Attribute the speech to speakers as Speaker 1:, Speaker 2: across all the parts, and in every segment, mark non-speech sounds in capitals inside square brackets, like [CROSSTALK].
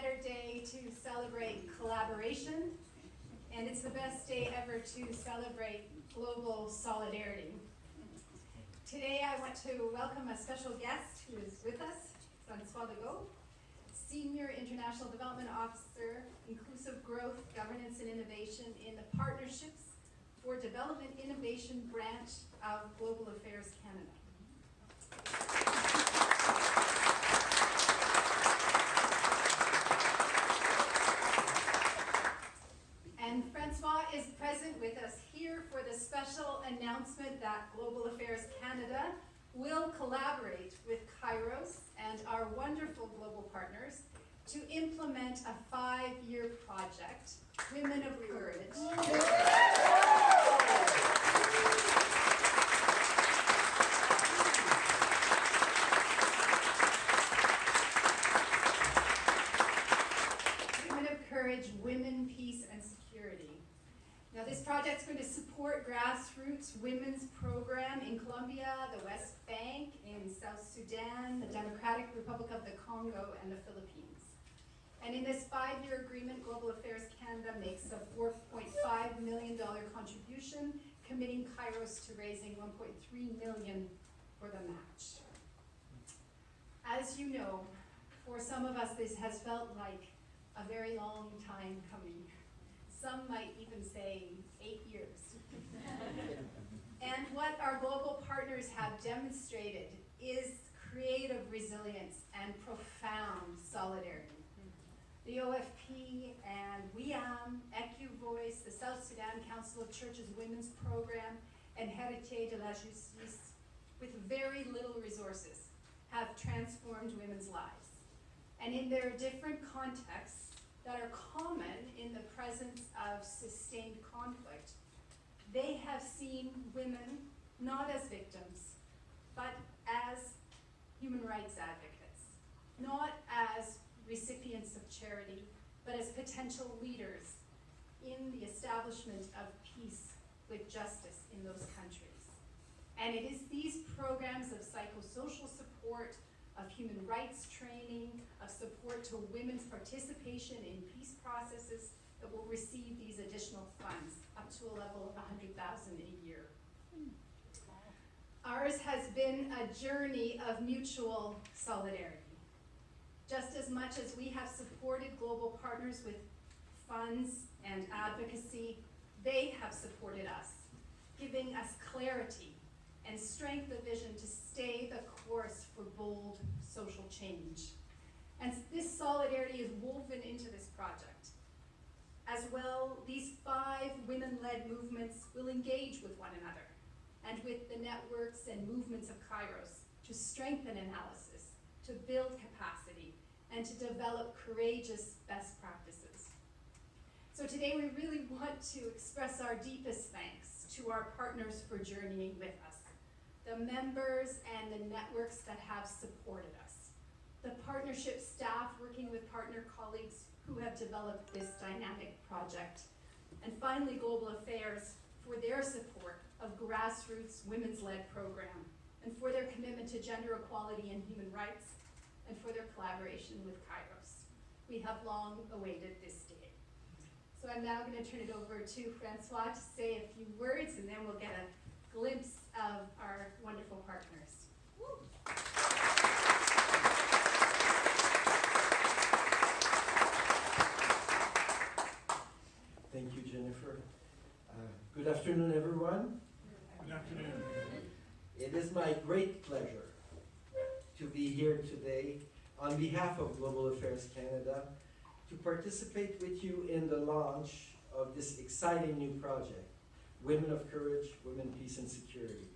Speaker 1: better day to celebrate collaboration, and it's the best day ever to celebrate global solidarity. Today I want to welcome a special guest who is with us, Francois Legault, Senior International Development Officer, Inclusive Growth, Governance and Innovation in the Partnerships for Development Innovation Branch of Global Affairs Canada. And Francois is present with us here for the special announcement that Global Affairs Canada will collaborate with Kairos and our wonderful global partners to implement a five-year project, Women of Courage. Women of Courage, Women. Now this project is going to support grassroots women's program in Colombia, the West Bank, in South Sudan, the Democratic Republic of the Congo, and the Philippines. And in this five-year agreement, Global Affairs Canada makes a $4.5 million contribution, committing Kairos to raising 1.3 million for the match. As you know, for some of us, this has felt like a very long time coming. Some might even say eight years. and what our global partners have demonstrated is creative resilience and profound solidarity. The OFP and WIAM, EcuVoice, the South Sudan Council of Churches Women's Program, and Héritier de la Justice, with very little resources, have transformed women's lives. And in their different contexts that are common in the presence of sustained conflict, they have seen women not as victims, but as human rights advocates, not as recipients of charity, but as potential leaders in the establishment of peace with justice in those countries. And it is these programs of psychosocial support, of human rights training, of support to women's participation in peace processes that will receive these additional funds, up to a level of 100000 a year. Ours has been a journey of mutual solidarity. Just as much as we have supported global partners with funds and advocacy, they have supported us, giving us clarity and strength of vision to stay the course for bold social change. And this solidarity is woven into this project. As well, these five women-led movements will engage with one another and with the networks and movements of Kairos to strengthen analysis, to build capacity, and to develop courageous best practices. So today we really want to express our deepest thanks to our partners for journeying with us, the members and the networks that have supported us, the partnership staff working with partner colleagues who have developed this dynamic project, and finally Global Affairs for their support of grassroots women's-led program and for their commitment to gender equality and human rights and for their collaboration with Kairos. We have long awaited this day. So I'm now going to turn it over to Francois to say a few words and then we'll get a glimpse of our wonderful partners. Woo.
Speaker 2: Thank you, Jennifer. Uh, good afternoon, everyone.
Speaker 3: Good afternoon.
Speaker 2: It is my great pleasure to be here today on behalf of Global Affairs Canada to participate with you in the launch of this exciting new project, Women of Courage, Women, Peace and Security.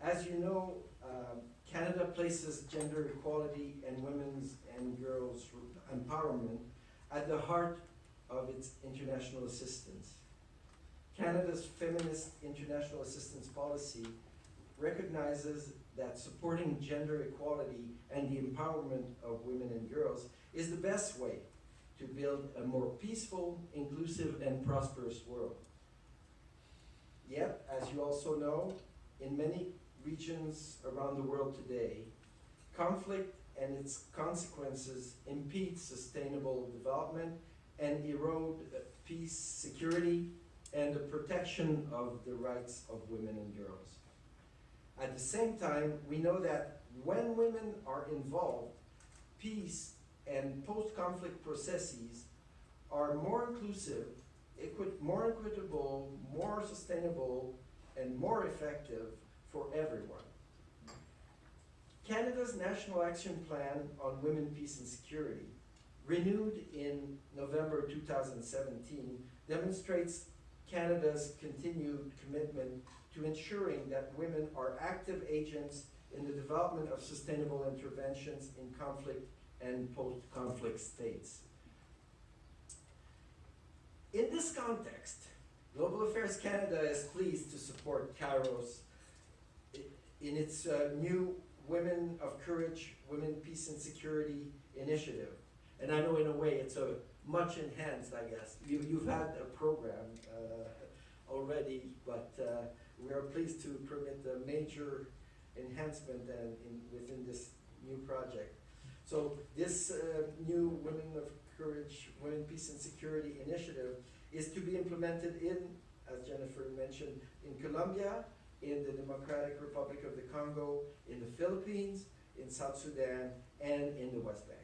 Speaker 2: As you know, um, Canada places gender equality and women's and girls' empowerment at the heart of its international assistance. Canada's feminist international assistance policy recognizes that supporting gender equality and the empowerment of women and girls is the best way to build a more peaceful, inclusive, and prosperous world. Yet, as you also know, in many regions around the world today, conflict and its consequences impede sustainable development and erode uh, peace, security, and the protection of the rights of women and girls. At the same time, we know that when women are involved, peace and post-conflict processes are more inclusive, equi- more equitable, more sustainable, and more effective for everyone. Canada's National Action Plan on Women, Peace and Security, renewed in November 2017, demonstrates Canada's continued commitment to ensuring that women are active agents in the development of sustainable interventions in conflict and post-conflict states. In this context, Global Affairs Canada is pleased to support Kairos in its uh, new Women of Courage, Women, Peace and Security initiative. And I know in a way it's a much enhanced, I guess. You, you've had a program uh, already, but uh, we are pleased to permit a major enhancement and in, within this new project. So this uh, new Women of Courage, Women, Peace and Security initiative is to be implemented in, as Jennifer mentioned, in Colombia, in the Democratic Republic of the Congo, in the Philippines, in South Sudan, and in the West Bank.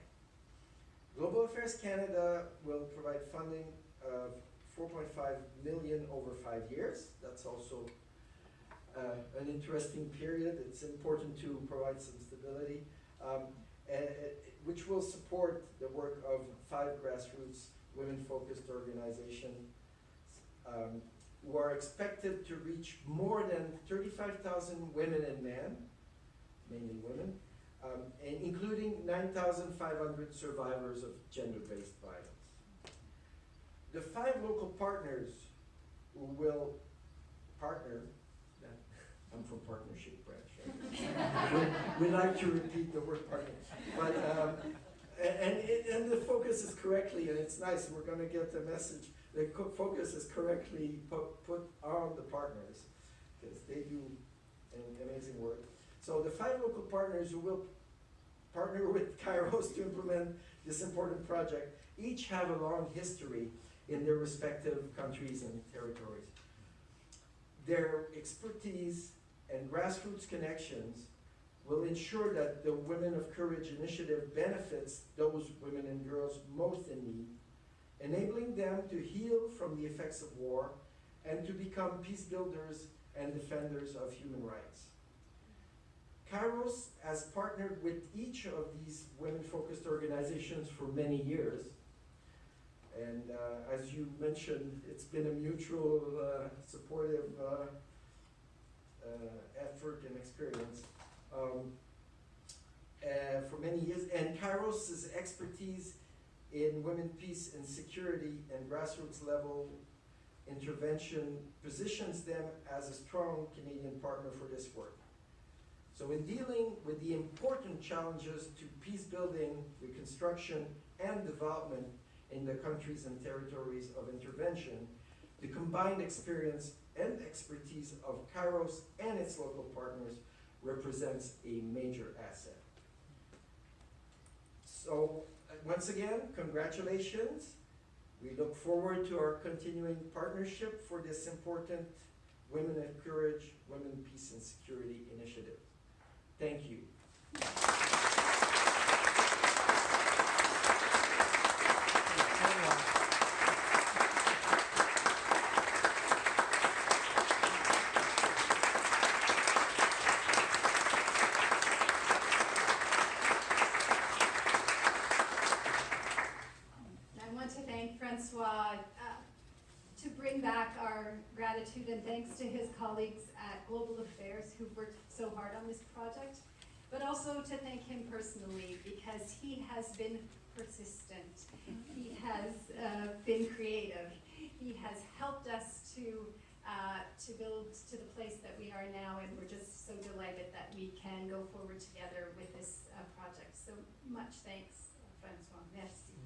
Speaker 2: Global Affairs Canada will provide funding of 4.5 million over five years. That's also uh, an interesting period. It's important to provide some stability, um, and, which will support the work of five grassroots women-focused organizations um, who are expected to reach more than 35,000 women and men, mainly women, um, and including 9,500 survivors of gender-based violence. The five local partners who will partner, [LAUGHS] I'm from partnership. We, we like to repeat the word partner, but um, a- and, and the focus is correctly, and it's nice. We're going to get the message. The focus is correctly put, put on the partners because they do amazing work. So the five local partners who will partner with Kairos [LAUGHS] to implement this important project each have a long history in their respective countries and territories. Their expertise and grassroots connections will ensure that the Women of Courage initiative benefits those women and girls most in need, enabling them to heal from the effects of war and to become peace builders and defenders of human rights. Kairos has partnered with each of these women-focused organizations for many years. And uh, as you mentioned, it's been a mutual uh, supportive uh, uh, effort and experience um, uh, for many years. And Kairos' expertise in women, peace, and security and grassroots level intervention positions them as a strong Canadian partner for this work. So in dealing with the important challenges to peace building, reconstruction, and development in the countries and territories of intervention, the combined experience and expertise of Kairos and its local partners represents a major asset. So, uh, once again, congratulations. We look forward to our continuing partnership for this important Women of Courage, Women, Peace and Security initiative. Thank you.
Speaker 1: I want to thank Francois uh, to bring back our gratitude and thanks to his colleagues at Global Affairs who've worked so hard on this project, but also to thank him personally because he has been persistent. He has uh, been creative. He has helped us to uh, to build to the place that we are now, and we're just so delighted that we can go forward together with this uh, project. So much thanks, Francois. Merci.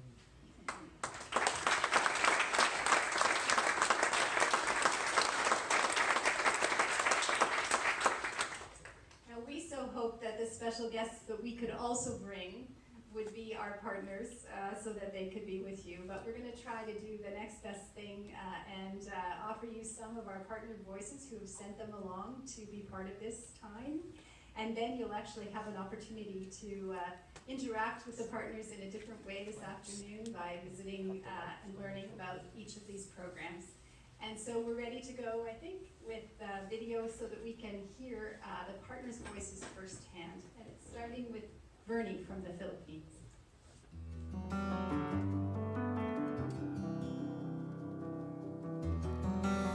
Speaker 1: Now, we so hope that this special guests that we could also bring would be our partners, uh, so that they could be with you. But we're gonna try to do the next best thing, uh, and, uh, offer you some of our partner voices who have sent them along to be part of this time. And then you'll actually have an opportunity to, uh, interact with the partners in a different way this afternoon by visiting, uh, and learning about each of these programs. And so we're ready to go, I think, with, uh, video so that we can hear, uh, the partners' voices firsthand. And it's starting with Vernie from the Philippines.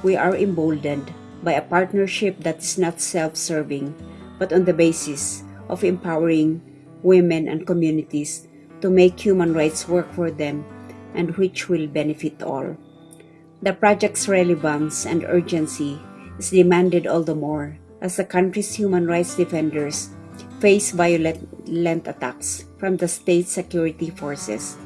Speaker 4: we are emboldened by a partnership that is not self serving, but on the basis of empowering women and communities to make human rights work for them and which will benefit all. The project's relevance and urgency is demanded all the more as the country's human rights defenders face violent attacks from the state security forces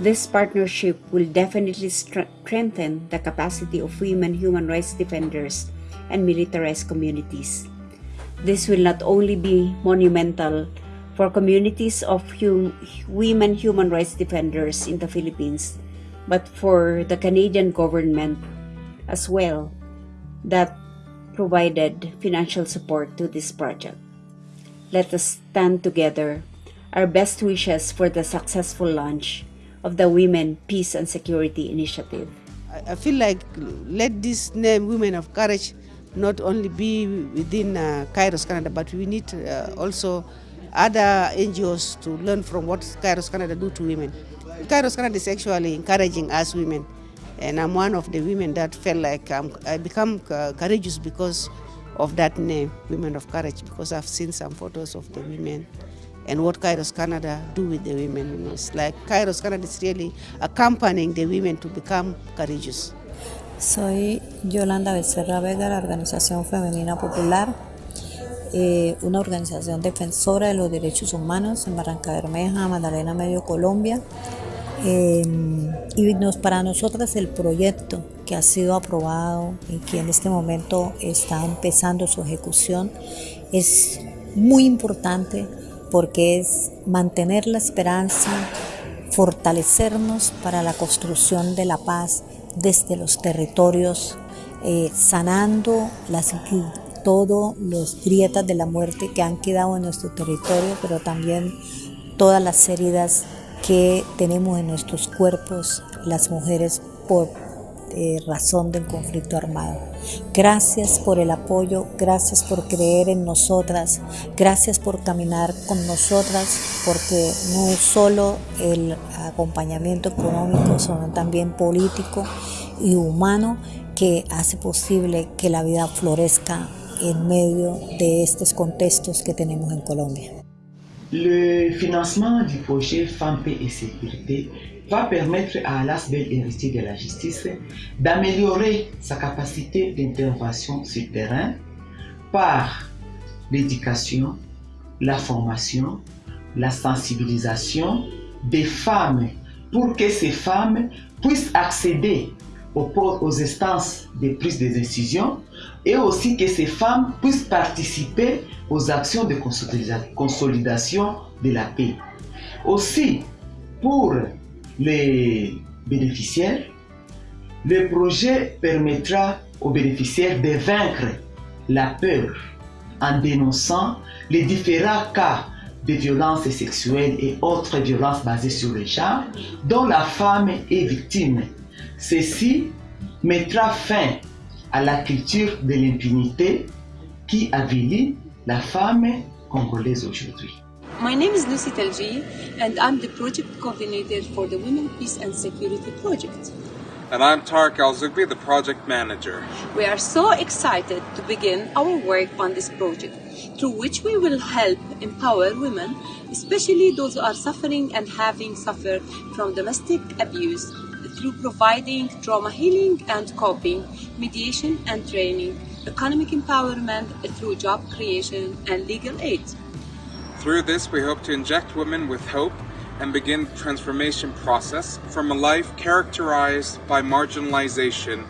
Speaker 4: this partnership will definitely strengthen the capacity of women human rights defenders and militarized communities. This will not only be monumental for communities of hum women human rights defenders in the Philippines, but for the Canadian government as well that provided financial support to this project. Let us stand together. Our best wishes for the successful launch of the Women, Peace and Security Initiative.
Speaker 5: I feel like let this name Women of Courage not only be within uh, Kairos Canada, but we need uh, also other NGOs to learn from what Kairos Canada do to women. Kairos Canada is actually encouraging us women, and I'm one of the women that felt like I'm, I become uh, courageous because of that name, Women of Courage, because I've seen some photos of the women and what Kairos Canada do with the women. You know, it's like Kairos Canada is really accompanying the women to become courageous.
Speaker 6: Soy Yolanda Becerra Vega, la Organización Femenina Popular, eh, una organización defensora de los derechos humanos en Barrancabermeja, Magdalena Medio, Colombia. Eh, y para nosotras el proyecto que ha sido aprobado y que en este momento está empezando su ejecución es muy importante porque es mantener la esperanza, fortalecernos para la construcción de la paz desde los territorios, eh, sanando las, todas las grietas de la muerte que han quedado en nuestro territorio, pero también todas las heridas que tenemos en nuestros cuerpos las mujeres por eh, razón del conflicto armado. Gracias por el apoyo, gracias por creer en nosotras, gracias por caminar con nosotras, porque no solo el acompañamiento económico, sino también político y humano que hace posible que la vida florezca en medio de estos contextos que tenemos en Colombia.
Speaker 7: Le financement du projet Femmes, Paix et Sécurité va permettre à Alas Bel héritier de la justice d'améliorer sa capacité d'intervention sur terrain par l'éducation, la formation, la sensibilisation des femmes pour que ces femmes puissent accéder aux, instances de prise des décisions et aussi que ces femmes puissent participer aux actions de consolidation de la paix. Aussi, pour les bénéficiaires, le projet permettra aux bénéficiaires de vaincre la peur en dénonçant les différents cas de violences sexuelles et autres violences basées sur le genre dont la femme est victime. Ceci mettra fin à la culture de l'impunité qui avilit la femme congolaise aujourd'hui.
Speaker 8: My name is Lucy Telji, and I'm the project coordinator for the Women, Peace and Security Project.
Speaker 9: And I'm Tarek Al Zoughbi, the project manager.
Speaker 8: We are so excited to begin our work on this project, through which we will help empower women, especially those who are suffering and having suffered from domestic abuse, through providing trauma healing and coping, mediation and training, economic empowerment through job creation, and legal aid.
Speaker 9: Through this, we hope to inject women with hope and begin the transformation process from a life characterized by marginalization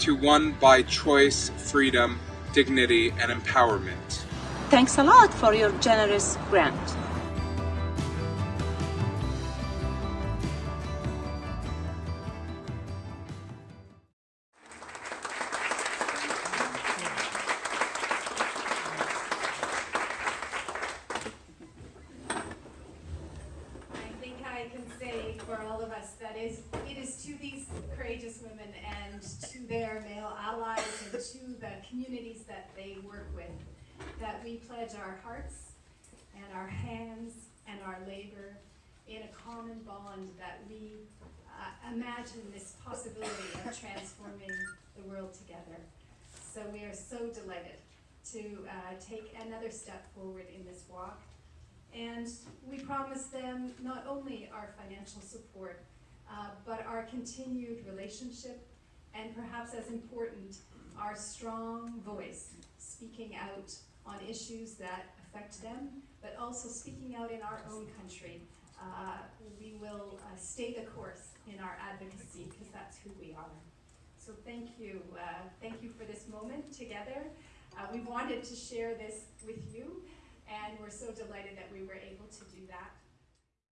Speaker 9: to one by choice, freedom, dignity, and empowerment.
Speaker 8: Thanks a lot for your generous grant.
Speaker 1: I can say for all of us that is, it is to these courageous women and to their male allies and to the communities that they work with, that we pledge our hearts and our hands and our labor in a common bond that we uh, imagine this possibility of transforming the world together. So we are so delighted to uh, take another step forward in this walk. And we promise them not only our financial support, uh, but our continued relationship, and perhaps as important, our strong voice, speaking out on issues that affect them, but also speaking out in our own country. Uh, we will uh, stay the course in our advocacy, because that's who we are. So thank you, uh, thank you for this moment together. Uh, we wanted to share this with you, and we're so delighted that we were able to do that.